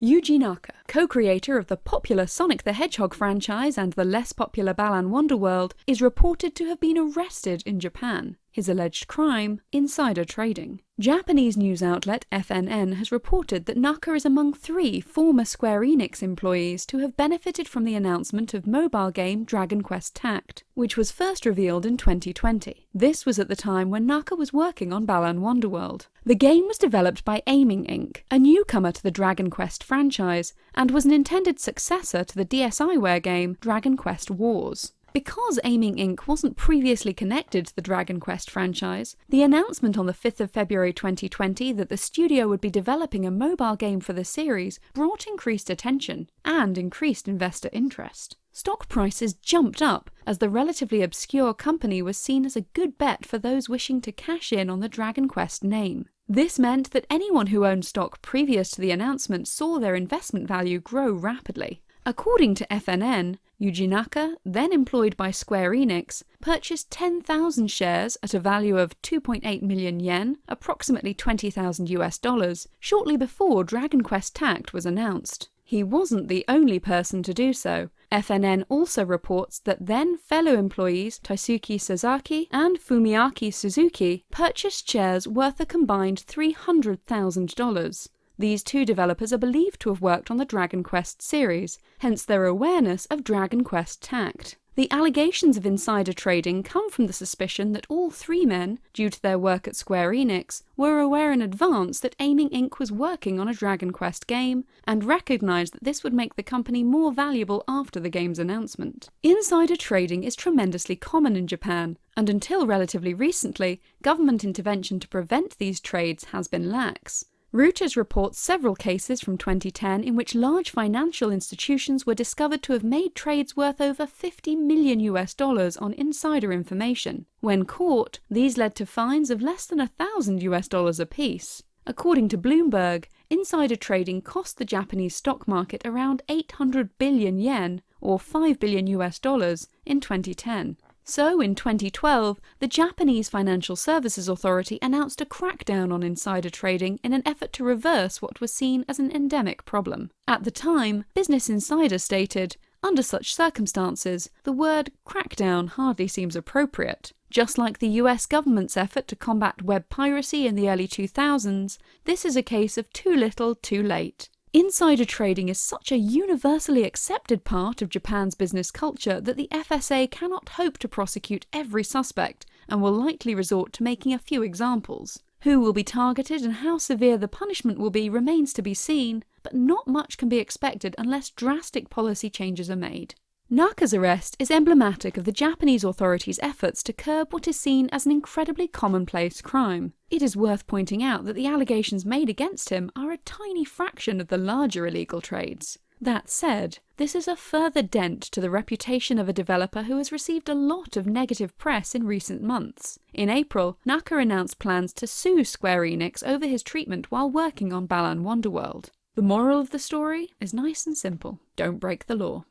Yuji Naka, co-creator of the popular Sonic the Hedgehog franchise and the less popular Balan Wonderworld, is reported to have been arrested in Japan. His alleged crime? Insider trading. Japanese news outlet FNN has reported that Naka is among three former Square Enix employees to have benefited from the announcement of mobile game Dragon Quest Tact, which was first revealed in 2020. This was at the time when Naka was working on Balan Wonderworld. The game was developed by Aiming Inc., a newcomer to the Dragon Quest franchise, and was an intended successor to the DSiWare game Dragon Quest Wars. Because Aiming Inc. wasn't previously connected to the Dragon Quest franchise, the announcement on the 5th of February 2020 that the studio would be developing a mobile game for the series brought increased attention and increased investor interest. Stock prices jumped up as the relatively obscure company was seen as a good bet for those wishing to cash in on the Dragon Quest name. This meant that anyone who owned stock previous to the announcement saw their investment value grow rapidly. According to FNN, Yuji Naka, then employed by Square Enix, purchased 10,000 shares at a value of 2.8 million yen, approximately 20,000 US dollars, shortly before Dragon Quest Tact was announced. He wasn't the only person to do so. FNN also reports that then fellow employees Taisuke Sasaki and Fumiaki Suzuki purchased shares worth a combined $300,000. These two developers are believed to have worked on the Dragon Quest series, hence their awareness of Dragon Quest Tact. The allegations of insider trading come from the suspicion that all three men, due to their work at Square Enix, were aware in advance that Aiming Inc. was working on a Dragon Quest game, and recognised that this would make the company more valuable after the game's announcement. Insider trading is tremendously common in Japan, and until relatively recently, government intervention to prevent these trades has been lax. Reuters reports several cases from 2010 in which large financial institutions were discovered to have made trades worth over 50 million US dollars on insider information. When caught, these led to fines of less than a thousand US dollars apiece. According to Bloomberg, insider trading cost the Japanese stock market around 800 billion yen, or 5 billion US dollars, in 2010. So, in 2012, the Japanese Financial Services Authority announced a crackdown on insider trading in an effort to reverse what was seen as an endemic problem. At the time, Business Insider stated, under such circumstances, the word crackdown hardly seems appropriate. Just like the US government's effort to combat web piracy in the early 2000s, this is a case of too little, too late. Insider trading is such a universally accepted part of Japan's business culture that the FSA cannot hope to prosecute every suspect and will likely resort to making a few examples. Who will be targeted and how severe the punishment will be remains to be seen, but not much can be expected unless drastic policy changes are made. Naka's arrest is emblematic of the Japanese authorities' efforts to curb what is seen as an incredibly commonplace crime. It is worth pointing out that the allegations made against him are a tiny fraction of the larger illegal trades. That said, this is a further dent to the reputation of a developer who has received a lot of negative press in recent months. In April, Naka announced plans to sue Square Enix over his treatment while working on Balan Wonderworld. The moral of the story is nice and simple. Don't break the law.